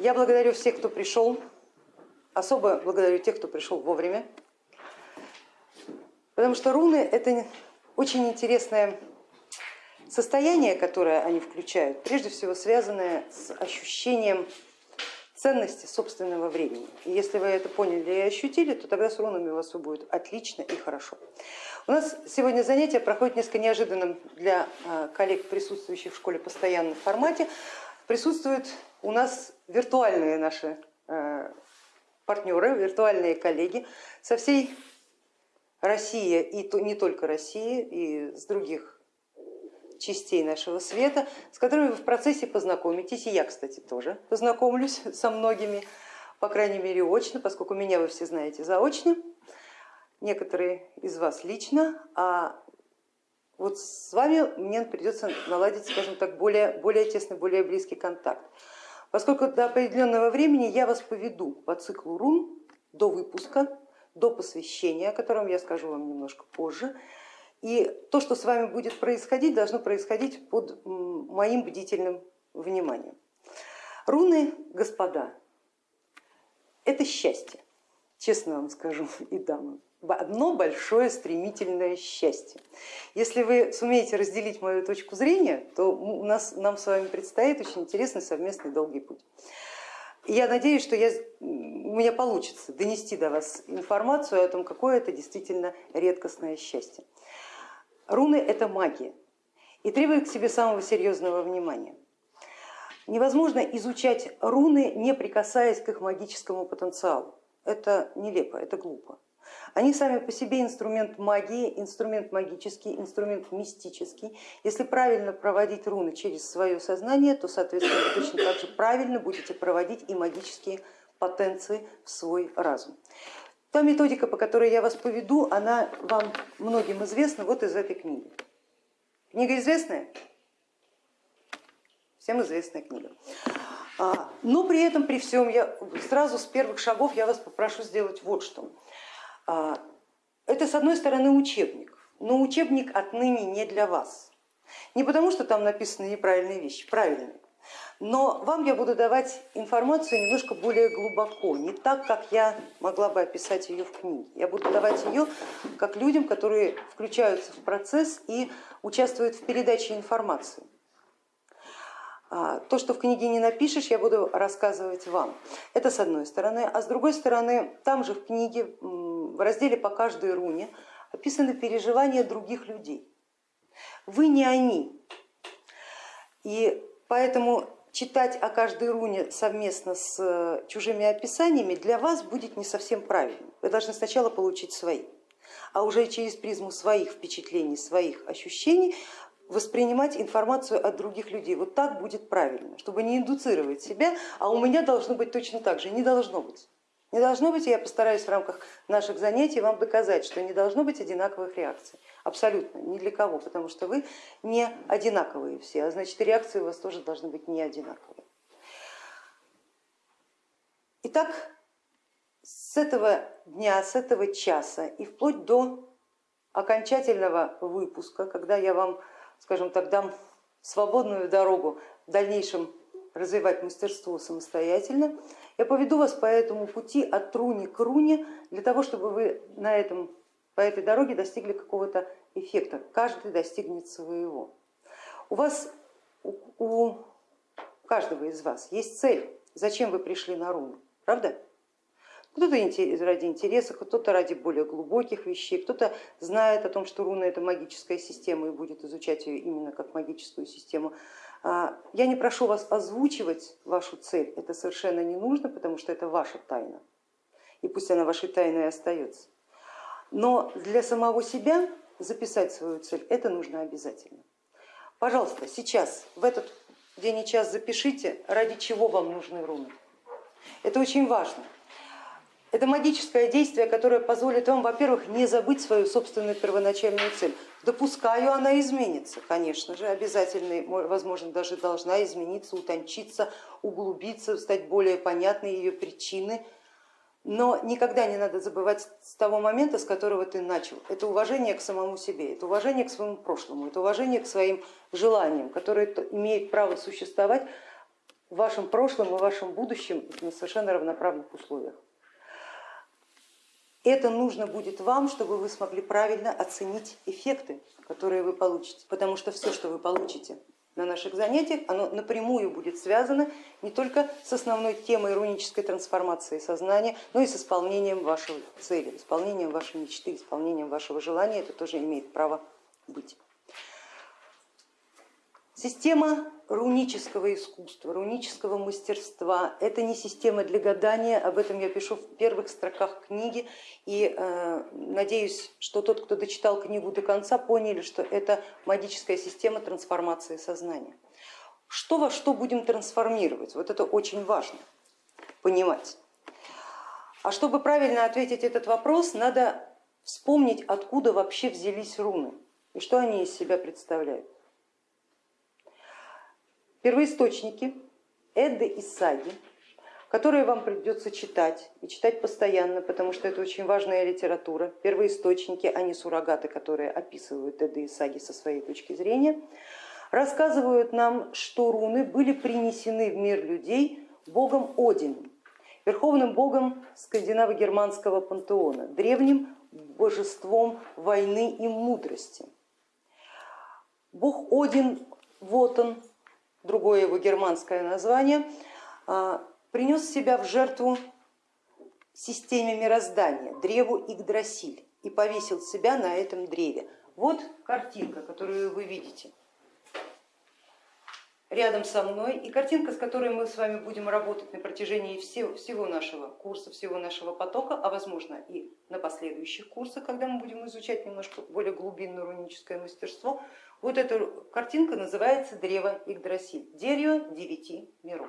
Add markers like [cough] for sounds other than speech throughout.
Я благодарю всех, кто пришел, особо благодарю тех, кто пришел вовремя, потому что руны это очень интересное состояние, которое они включают, прежде всего связанное с ощущением ценности собственного времени. И если вы это поняли и ощутили, то тогда с рунами у вас все будет отлично и хорошо. У нас сегодня занятие проходит несколько неожиданным для а, коллег, присутствующих в школе постоянном формате. Присутствуют у нас виртуальные наши э, партнеры, виртуальные коллеги со всей России и не только России, и с других частей нашего света, с которыми вы в процессе познакомитесь, и я, кстати, тоже познакомлюсь со многими, по крайней мере очно, поскольку меня вы все знаете заочно, некоторые из вас лично, а вот с вами мне придется наладить, скажем так, более, более тесный, более близкий контакт. Поскольку до определенного времени я вас поведу по циклу рун до выпуска, до посвящения, о котором я скажу вам немножко позже. И то, что с вами будет происходить, должно происходить под моим бдительным вниманием. Руны, господа, это счастье, честно вам скажу [laughs] и дамам одно большое стремительное счастье. Если вы сумеете разделить мою точку зрения, то у нас, нам с вами предстоит очень интересный совместный долгий путь. Я надеюсь, что я, у меня получится донести до вас информацию о том, какое это действительно редкостное счастье. Руны это магия и требует к себе самого серьезного внимания. Невозможно изучать руны, не прикасаясь к их магическому потенциалу. Это нелепо, это глупо. Они сами по себе инструмент магии, инструмент магический, инструмент мистический. Если правильно проводить руны через свое сознание, то, соответственно, точно так же правильно будете проводить и магические потенции в свой разум. Та методика, по которой я вас поведу, она вам многим известна вот из этой книги. Книга известная? Всем известная книга. А, но при этом, при всем, я сразу с первых шагов я вас попрошу сделать вот что. А, это с одной стороны учебник, но учебник отныне не для вас. Не потому, что там написаны неправильные вещи, правильные, но вам я буду давать информацию немножко более глубоко, не так, как я могла бы описать ее в книге. Я буду давать ее как людям, которые включаются в процесс и участвуют в передаче информации. А, то, что в книге не напишешь, я буду рассказывать вам. Это с одной стороны. А с другой стороны, там же в книге в разделе по каждой руне описаны переживания других людей. Вы не они. И поэтому читать о каждой руне совместно с э, чужими описаниями для вас будет не совсем правильно. Вы должны сначала получить свои, а уже через призму своих впечатлений, своих ощущений воспринимать информацию от других людей. Вот так будет правильно, чтобы не индуцировать себя, а у меня должно быть точно так же, не должно быть. Не должно быть, я постараюсь в рамках наших занятий вам доказать, что не должно быть одинаковых реакций. Абсолютно, ни для кого, потому что вы не одинаковые все, а значит реакции у вас тоже должны быть не одинаковые. Итак, с этого дня, с этого часа и вплоть до окончательного выпуска, когда я вам, скажем так, дам свободную дорогу в дальнейшем развивать мастерство самостоятельно, я поведу вас по этому пути от руни к руне, для того, чтобы вы на этом, по этой дороге достигли какого-то эффекта. Каждый достигнет своего. У вас, у, у каждого из вас есть цель, зачем вы пришли на руну, правда? Кто-то ради интереса, кто-то ради более глубоких вещей, кто-то знает о том, что руна это магическая система и будет изучать ее именно как магическую систему. А, я не прошу вас озвучивать вашу цель, это совершенно не нужно, потому что это ваша тайна, и пусть она вашей тайной остается. Но для самого себя записать свою цель это нужно обязательно. Пожалуйста, сейчас, в этот день и час запишите, ради чего вам нужны руны. Это очень важно. Это магическое действие, которое позволит вам, во-первых, не забыть свою собственную первоначальную цель. Допускаю, она изменится, конечно же, обязательно, возможно, даже должна измениться, утончиться, углубиться, стать более понятной ее причины. Но никогда не надо забывать с того момента, с которого ты начал. Это уважение к самому себе, это уважение к своему прошлому, это уважение к своим желаниям, которые имеют право существовать в вашем прошлом и вашем будущем на совершенно равноправных условиях. Это нужно будет вам, чтобы вы смогли правильно оценить эффекты, которые вы получите, потому что все, что вы получите на наших занятиях, оно напрямую будет связано не только с основной темой рунической трансформации сознания, но и с исполнением вашей цели, исполнением вашей мечты, исполнением вашего желания, это тоже имеет право быть. Система рунического искусства, рунического мастерства, это не система для гадания, об этом я пишу в первых строках книги и э, надеюсь, что тот, кто дочитал книгу до конца, поняли, что это магическая система трансформации сознания. Что во что будем трансформировать, вот это очень важно понимать. А чтобы правильно ответить этот вопрос, надо вспомнить, откуда вообще взялись руны и что они из себя представляют. Первоисточники Эдды и Саги, которые вам придется читать и читать постоянно, потому что это очень важная литература. Первоисточники, а не суррогаты, которые описывают Эдды и Саги со своей точки зрения, рассказывают нам, что руны были принесены в мир людей богом Одином, верховным богом скандинаво-германского пантеона, древним божеством войны и мудрости. Бог Один, вот он, другое его германское название, а, принес себя в жертву системе мироздания, древу Игдрасиль, и повесил себя на этом древе. Вот картинка, которую вы видите рядом со мной, и картинка, с которой мы с вами будем работать на протяжении всего, всего нашего курса, всего нашего потока, а возможно и на последующих курсах, когда мы будем изучать немножко более глубинное руническое мастерство, вот эта картинка называется древо Игдрасиль, дерево девяти миров.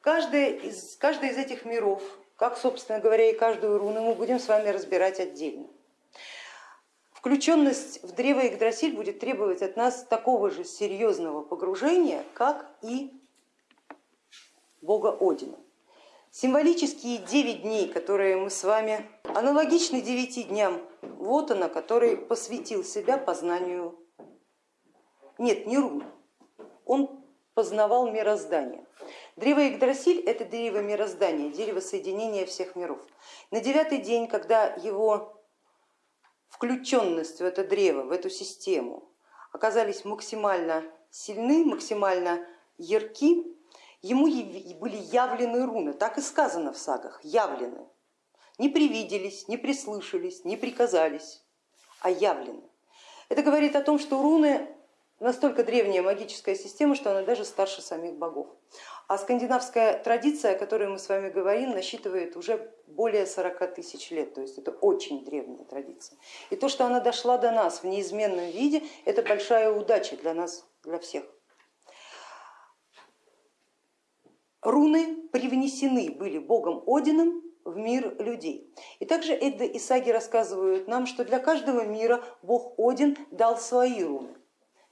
Каждый из, каждый из этих миров, как собственно говоря и каждую руну, мы будем с вами разбирать отдельно. Включенность в древо Игдрасиль будет требовать от нас такого же серьезного погружения, как и бога Одина. Символические девять дней, которые мы с вами аналогичны девяти дням вот она, который посвятил себя познанию нет, не рун, он познавал мироздание. Древо Игдрасиль это дерево мироздания, дерево соединения всех миров. На девятый день, когда его включенность в это древо, в эту систему оказались максимально сильны, максимально ярки, ему были явлены руны, так и сказано в сагах, явлены. Не привиделись, не прислышались, не приказались, а явлены. Это говорит о том, что руны настолько древняя магическая система, что она даже старше самих богов. А скандинавская традиция, о которой мы с вами говорим, насчитывает уже более 40 тысяч лет, то есть это очень древняя традиция. И то, что она дошла до нас в неизменном виде, это большая удача для нас, для всех. Руны привнесены были богом Одином в мир людей. И также Эдда и Саги рассказывают нам, что для каждого мира бог Один дал свои руны.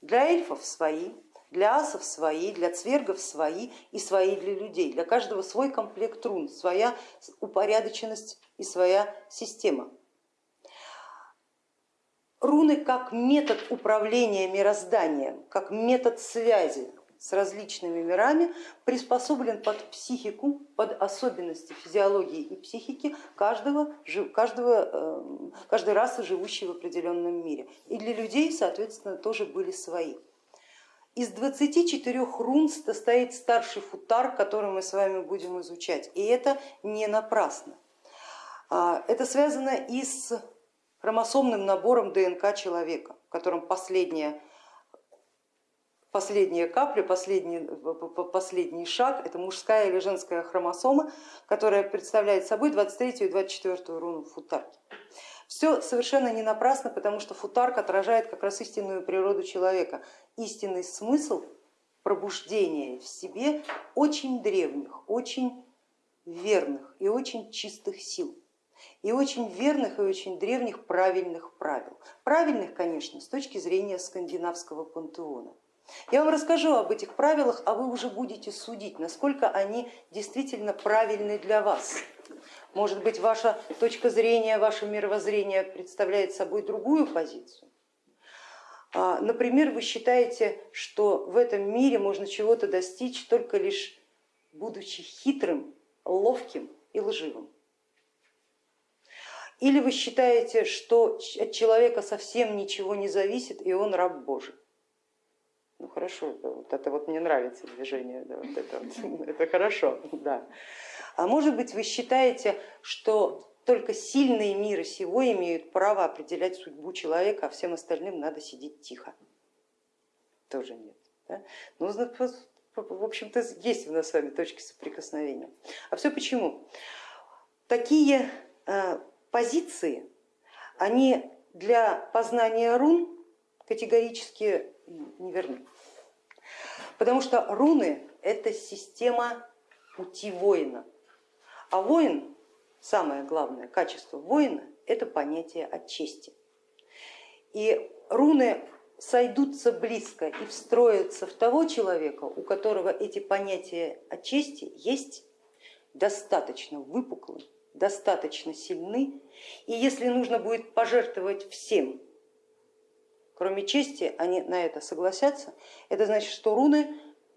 Для эльфов свои, для асов свои, для цвергов свои и свои для людей. Для каждого свой комплект рун, своя упорядоченность и своя система. Руны как метод управления мирозданием, как метод связи с различными мирами приспособлен под психику, под особенности физиологии и психики каждого, каждого, эм, каждой расы, живущей в определенном мире. И для людей, соответственно, тоже были свои. Из 24 рун состоит старший футар, который мы с вами будем изучать. И это не напрасно. А, это связано и с хромосомным набором ДНК человека, в котором последняя последняя капля, последний, последний шаг, это мужская или женская хромосома, которая представляет собой 23 и 24 руну футарки. Все совершенно не напрасно, потому что футарк отражает как раз истинную природу человека, истинный смысл пробуждения в себе очень древних, очень верных и очень чистых сил и очень верных и очень древних правильных правил. Правильных, конечно, с точки зрения скандинавского пантеона. Я вам расскажу об этих правилах, а вы уже будете судить, насколько они действительно правильны для вас. Может быть, ваша точка зрения, ваше мировоззрение представляет собой другую позицию. А, например, вы считаете, что в этом мире можно чего-то достичь только лишь будучи хитрым, ловким и лживым. Или вы считаете, что от человека совсем ничего не зависит и он раб Божий. Ну хорошо, вот это вот мне нравится движение, да, вот это, вот, [laughs] это хорошо, да. А может быть вы считаете, что только сильные мира сего имеют право определять судьбу человека, а всем остальным надо сидеть тихо. Тоже нет. Да? Ну, в общем-то, есть у нас с вами точки соприкосновения. А все почему? Такие э, позиции, они для познания рун категорически неверны. Потому что руны это система пути воина. А воин самое главное качество воина это понятие от чести. И руны сойдутся близко и встроятся в того человека, у которого эти понятия от чести есть достаточно выпуклы, достаточно сильны, и если нужно будет пожертвовать всем, кроме чести, они на это согласятся, это значит, что руны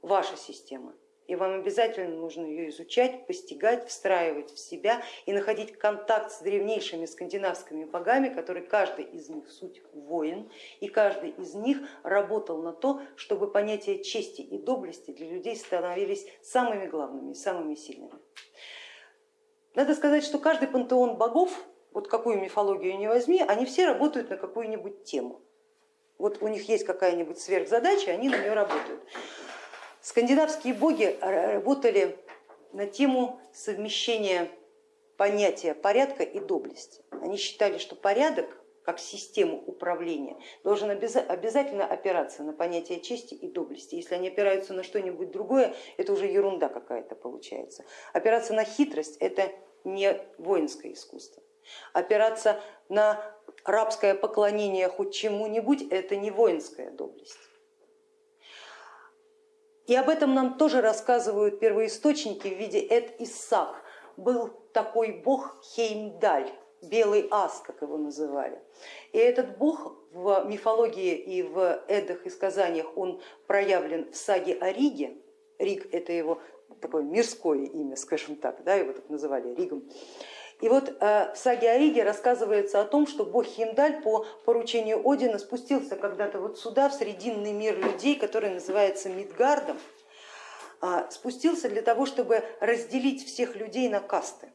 ваша система, и вам обязательно нужно ее изучать, постигать, встраивать в себя и находить контакт с древнейшими скандинавскими богами, которые каждый из них суть воин, и каждый из них работал на то, чтобы понятия чести и доблести для людей становились самыми главными, самыми сильными. Надо сказать, что каждый пантеон богов, вот какую мифологию не возьми, они все работают на какую-нибудь тему. Вот у них есть какая-нибудь сверхзадача, они на нее работают. Скандинавские боги работали на тему совмещения понятия порядка и доблести. Они считали, что порядок как систему управления должен обязательно опираться на понятие чести и доблести. Если они опираются на что-нибудь другое, это уже ерунда какая-то получается. Опираться на хитрость это не воинское искусство. Опираться на рабское поклонение хоть чему-нибудь это не воинская доблесть. И об этом нам тоже рассказывают первоисточники в виде Эд Исаак. Был такой бог Хеймдаль, белый ас, как его называли. И этот бог в мифологии и в эдах и сказаниях он проявлен в саге о Риге. Риг это его такое мирское имя, скажем так, да, его так называли Ригом. И вот э, в саге о Риге рассказывается о том, что бог Химдаль по поручению Одина спустился когда-то вот сюда, в срединный мир людей, который называется Мидгардом, а, спустился для того, чтобы разделить всех людей на касты.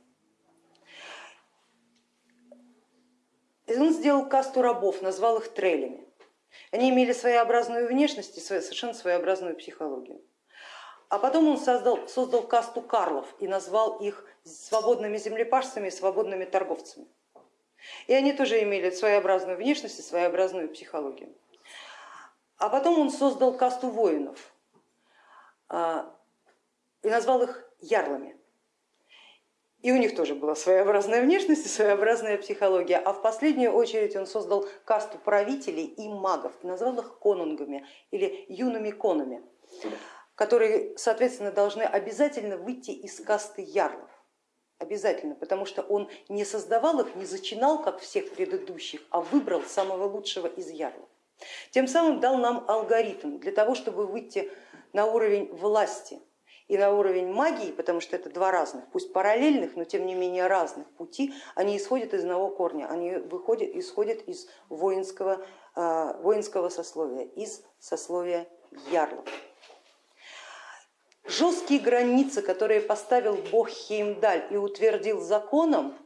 И он сделал касту рабов, назвал их трелями. Они имели своеобразную внешность и совершенно своеобразную психологию. А потом он создал, создал касту карлов и назвал их свободными землепашцами и свободными торговцами. И они тоже имели своеобразную внешность и своеобразную психологию. А потом он создал касту воинов а, и назвал их ярлами. И у них тоже была своеобразная внешность и своеобразная психология. А в последнюю очередь он создал касту правителей и магов назвал их конунгами или юными конами, которые, соответственно, должны обязательно выйти из касты ярлов обязательно, потому что он не создавал их, не зачинал, как всех предыдущих, а выбрал самого лучшего из ярлов. Тем самым дал нам алгоритм для того, чтобы выйти на уровень власти и на уровень магии, потому что это два разных, пусть параллельных, но тем не менее разных пути, они исходят из одного корня, они выходят, исходят из воинского, а, воинского сословия, из сословия ярлов. Жесткие границы, которые поставил бог Хеймдаль и утвердил законом,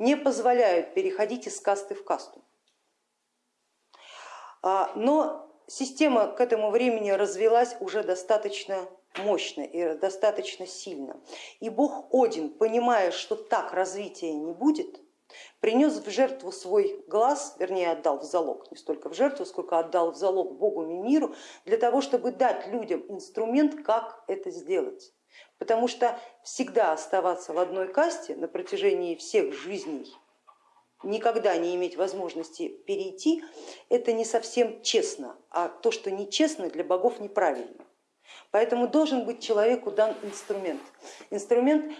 не позволяют переходить из касты в касту. А, но система к этому времени развелась уже достаточно мощно и достаточно сильно. И бог Один, понимая, что так развития не будет, принес в жертву свой глаз, вернее отдал в залог, не столько в жертву, сколько отдал в залог Богу и миру, для того, чтобы дать людям инструмент, как это сделать. Потому что всегда оставаться в одной касте на протяжении всех жизней, никогда не иметь возможности перейти, это не совсем честно, а то, что нечестно, для богов неправильно. Поэтому должен быть человеку дан инструмент. Инструмент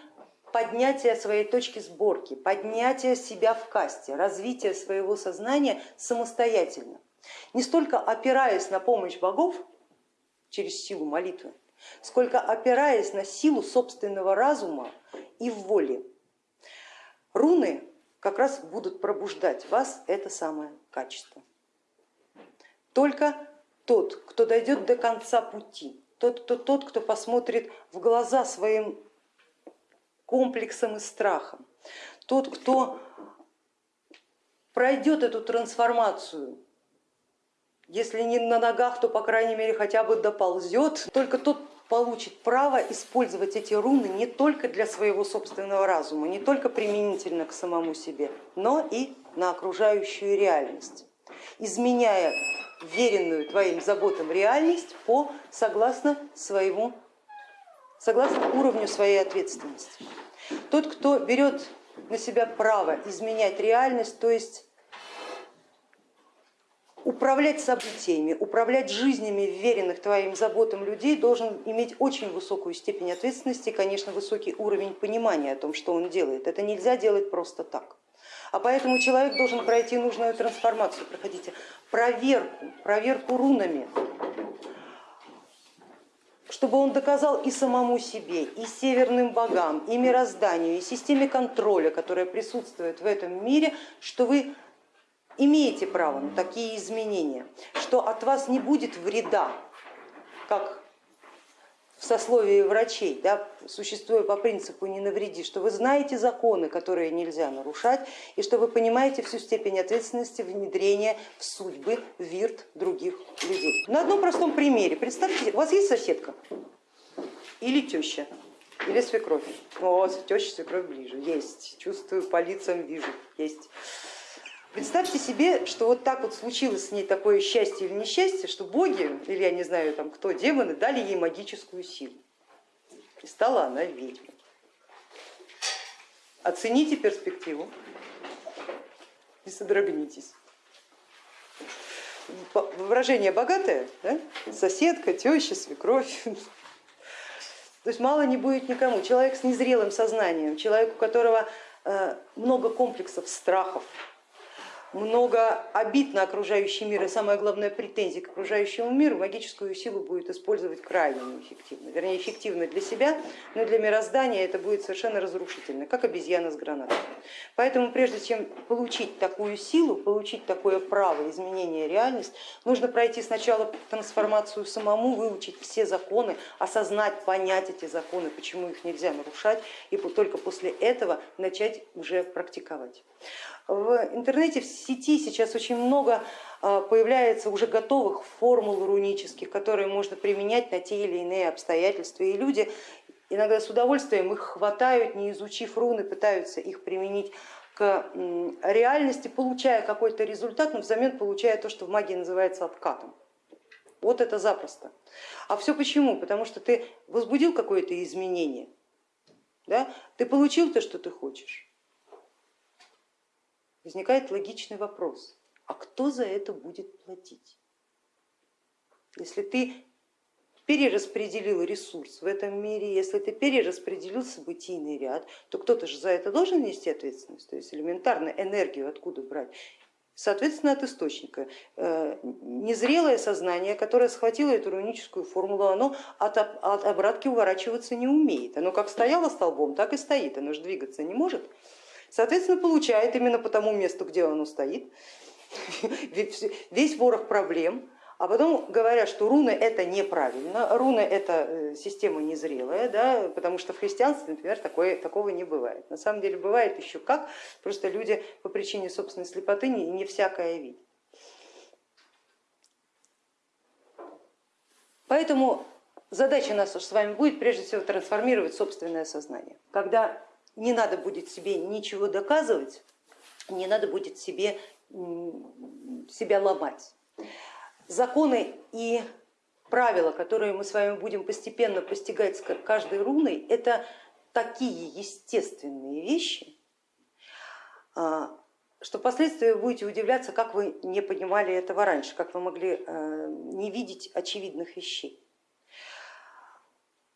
поднятие своей точки сборки, поднятие себя в касте, развитие своего сознания самостоятельно. не столько опираясь на помощь богов через силу молитвы, сколько опираясь на силу собственного разума и воли. Руны как раз будут пробуждать вас это самое качество. Только тот, кто дойдет до конца пути, тот, кто, тот, кто посмотрит в глаза своим комплексом и страхом, тот, кто пройдет эту трансформацию, если не на ногах, то по крайней мере хотя бы доползет, только тот получит право использовать эти руны не только для своего собственного разума, не только применительно к самому себе, но и на окружающую реальность, изменяя веренную твоим заботам реальность по согласно своему, согласно уровню своей ответственности. Тот, кто берет на себя право изменять реальность, то есть управлять событиями, управлять жизнями веренных твоим заботам людей должен иметь очень высокую степень ответственности и, конечно, высокий уровень понимания о том, что он делает. Это нельзя делать просто так. А поэтому человек должен пройти нужную трансформацию, проходите проверку, проверку рунами, чтобы он доказал и самому себе, и северным богам, и мирозданию, и системе контроля, которая присутствует в этом мире, что вы имеете право на такие изменения, что от вас не будет вреда, как в сословии врачей, да, существуя по принципу не навреди, что вы знаете законы, которые нельзя нарушать, и что вы понимаете всю степень ответственности внедрения в судьбы, вирт других людей. На одном простом примере. Представьте, у вас есть соседка или теща, или свекровь. Вот, теща, свекровь ближе. Есть, чувствую, по лицам вижу, есть. Представьте себе, что вот так вот случилось с ней такое счастье или несчастье, что боги, или я не знаю там кто, демоны, дали ей магическую силу. И стала она ведьмой. Оцените перспективу и содрогнитесь. Выражение богатое, да? соседка, теща, свекровь. То есть мало не будет никому. Человек с незрелым сознанием, человек, у которого э, много комплексов, страхов, много обид на окружающий мир и самое главное претензий к окружающему миру, магическую силу будет использовать крайне неэффективно. Вернее, эффективно для себя, но для мироздания это будет совершенно разрушительно, как обезьяна с гранатой. Поэтому прежде чем получить такую силу, получить такое право изменения реальности, нужно пройти сначала трансформацию самому, выучить все законы, осознать, понять эти законы, почему их нельзя нарушать, и только после этого начать уже практиковать. В интернете, в сети сейчас очень много а, появляется уже готовых формул рунических, которые можно применять на те или иные обстоятельства. И люди иногда с удовольствием их хватают, не изучив руны, пытаются их применить к реальности, получая какой-то результат, но взамен получая то, что в магии называется откатом. Вот это запросто. А все почему? Потому что ты возбудил какое-то изменение, да? ты получил то, что ты хочешь возникает логичный вопрос, а кто за это будет платить? Если ты перераспределил ресурс в этом мире, если ты перераспределил событийный ряд, то кто-то же за это должен нести ответственность, то есть элементарно энергию откуда брать. Соответственно, от источника. Э, незрелое сознание, которое схватило эту руническую формулу, оно от, от обратки уворачиваться не умеет. Оно как стояло столбом, так и стоит, оно же двигаться не может. Соответственно, получает именно по тому месту, где оно стоит, [laughs] весь ворох проблем, а потом говорят, что руны это неправильно, руны это э, система незрелая, да, потому что в христианстве, например, такое, такого не бывает. На самом деле бывает еще как, просто люди по причине собственной слепоты не, не всякое видят. Поэтому задача наша с вами будет прежде всего трансформировать собственное сознание. Когда не надо будет себе ничего доказывать, не надо будет себе, себя ломать. Законы и правила, которые мы с вами будем постепенно постигать с каждой руной, это такие естественные вещи, а, что впоследствии будете удивляться, как вы не понимали этого раньше, как вы могли э, не видеть очевидных вещей.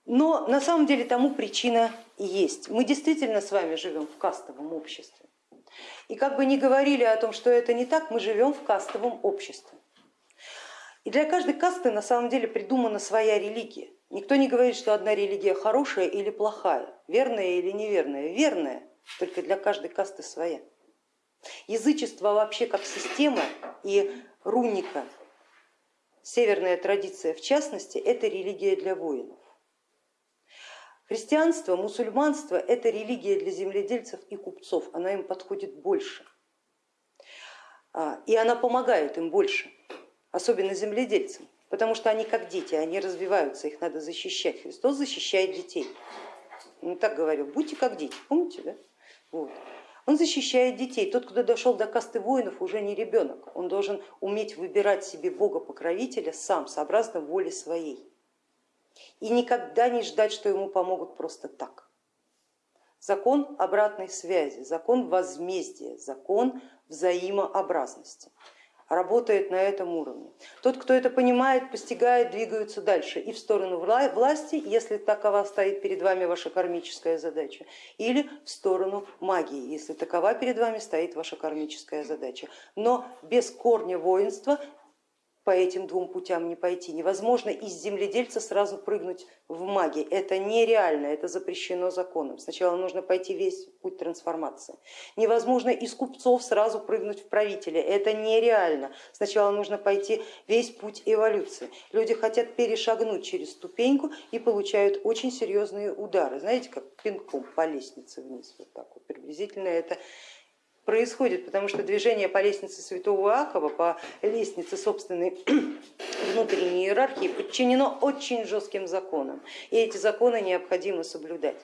Но на самом деле тому причина есть. Мы действительно с вами живем в кастовом обществе. И как бы ни говорили о том, что это не так, мы живем в кастовом обществе. И для каждой касты на самом деле придумана своя религия. Никто не говорит, что одна религия хорошая или плохая, верная или неверная. Верная, только для каждой касты своя. Язычество вообще как система и руника, северная традиция в частности, это религия для воинов. Христианство, мусульманство это религия для земледельцев и купцов, она им подходит больше. А, и она помогает им больше особенно земледельцам, потому что они как дети, они развиваются, их надо защищать. Христос защищает детей. Он так говорил, будьте как дети, помните, да? Вот. Он защищает детей. Тот, кто дошел до касты воинов, уже не ребенок. Он должен уметь выбирать себе Бога-покровителя сам, сообразно воле своей. И никогда не ждать, что ему помогут просто так. Закон обратной связи, закон возмездия, закон взаимообразности работает на этом уровне. Тот, кто это понимает, постигает, двигаются дальше и в сторону власти, если такова стоит перед вами ваша кармическая задача, или в сторону магии, если такова перед вами стоит ваша кармическая задача. Но без корня воинства по этим двум путям не пойти. Невозможно из земледельца сразу прыгнуть в магии. Это нереально, это запрещено законом. Сначала нужно пойти весь путь трансформации. Невозможно из купцов сразу прыгнуть в правителя. Это нереально. Сначала нужно пойти весь путь эволюции. Люди хотят перешагнуть через ступеньку и получают очень серьезные удары. Знаете, как пинком по лестнице вниз. Вот так вот. Приблизительно это происходит, потому что движение по лестнице святого Иакова, по лестнице собственной [clears throat] внутренней иерархии подчинено очень жестким законам, и эти законы необходимо соблюдать.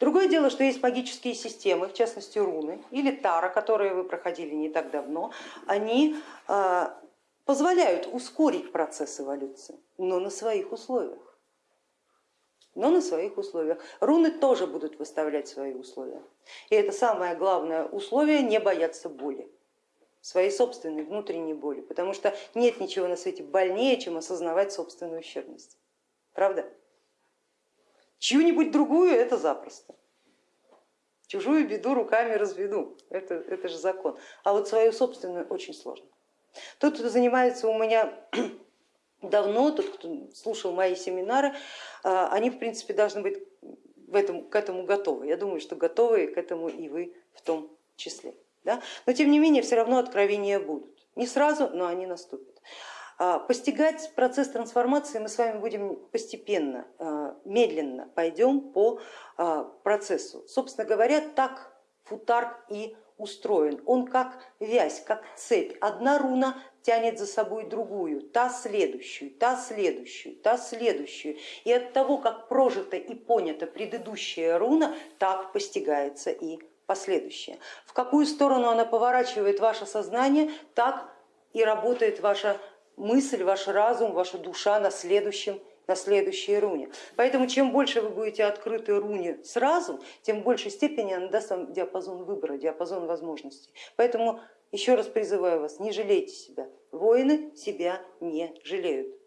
Другое дело, что есть магические системы, в частности руны или тара, которые вы проходили не так давно, они а, позволяют ускорить процесс эволюции, но на своих условиях но на своих условиях. Руны тоже будут выставлять свои условия. И это самое главное условие, не бояться боли, своей собственной внутренней боли, потому что нет ничего на свете больнее, чем осознавать собственную ущербность. Правда? Чью-нибудь другую это запросто. Чужую беду руками разведу, это, это же закон. А вот свою собственную очень сложно. Тот, кто занимается у меня давно, тот, кто слушал мои семинары, а, они в принципе должны быть в этом, к этому готовы. Я думаю, что готовы к этому и вы в том числе. Да? Но тем не менее все равно откровения будут. Не сразу, но они наступят. А, постигать процесс трансформации мы с вами будем постепенно, а, медленно пойдем по процессу. Собственно говоря, так футарк и устроен. Он как вязь, как цепь. Одна руна тянет за собой другую, та следующую, та следующую, та следующую. И от того, как прожита и понята предыдущая руна, так постигается и последующая. В какую сторону она поворачивает ваше сознание, так и работает ваша мысль, ваш разум, ваша душа на следующем на следующей руне. Поэтому чем больше вы будете открыты руне сразу, тем в большей степени она даст вам диапазон выбора, диапазон возможностей. Поэтому еще раз призываю вас, не жалейте себя. Воины себя не жалеют.